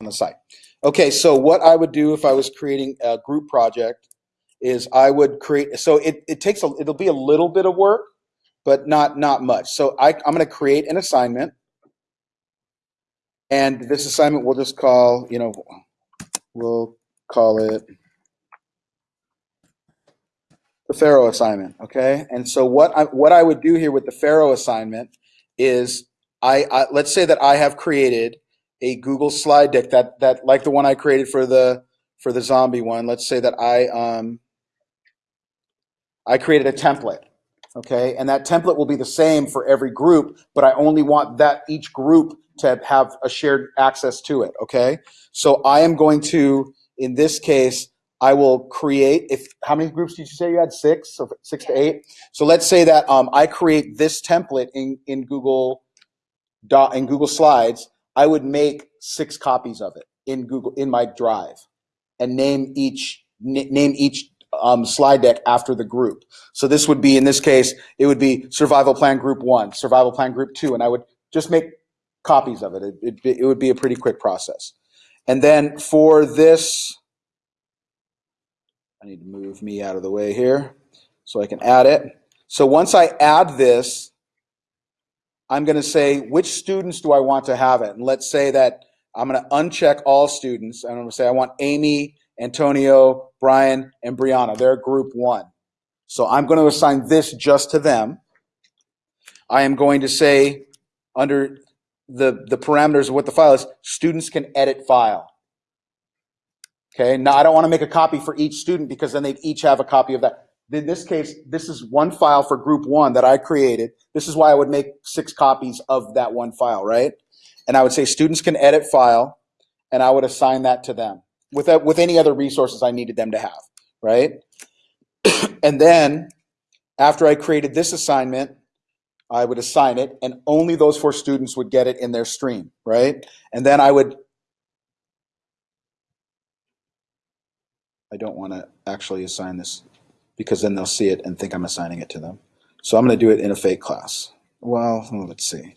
on the site. Okay, so what I would do if I was creating a group project is I would create, so it, it takes, a it'll be a little bit of work, but not, not much. So I, I'm going to create an assignment. And this assignment we'll just call, you know, we'll call it the Pharaoh assignment, okay? And so what I, what I would do here with the Pharaoh assignment is I, I let's say that I have created a Google slide deck that that like the one I created for the for the zombie one. Let's say that I um I created a template, okay? And that template will be the same for every group, but I only want that each group to have a shared access to it, okay? So I am going to in this case I will create if how many groups did you say you had six or six to eight? So let's say that um, I create this template in in Google dot in Google Slides. I would make six copies of it in Google in my Drive, and name each name each um, slide deck after the group. So this would be in this case it would be Survival Plan Group One, Survival Plan Group Two, and I would just make copies of it. It, it, it would be a pretty quick process. And then for this I need to move me out of the way here so I can add it. So once I add this, I'm going to say which students do I want to have it. And let's say that I'm going to uncheck all students. I'm going to say I want Amy, Antonio, Brian, and Brianna. They're group one. So I'm going to assign this just to them. I am going to say under the, the parameters of what the file is, students can edit file. Okay, now I don't want to make a copy for each student because then they each have a copy of that. In this case, this is one file for group one that I created. This is why I would make six copies of that one file, right? And I would say students can edit file, and I would assign that to them with, with any other resources I needed them to have, right? and then after I created this assignment, I would assign it, and only those four students would get it in their stream, right? And then I would I don't want to actually assign this because then they'll see it and think I'm assigning it to them. So I'm going to do it in a fake class. Well, let's see.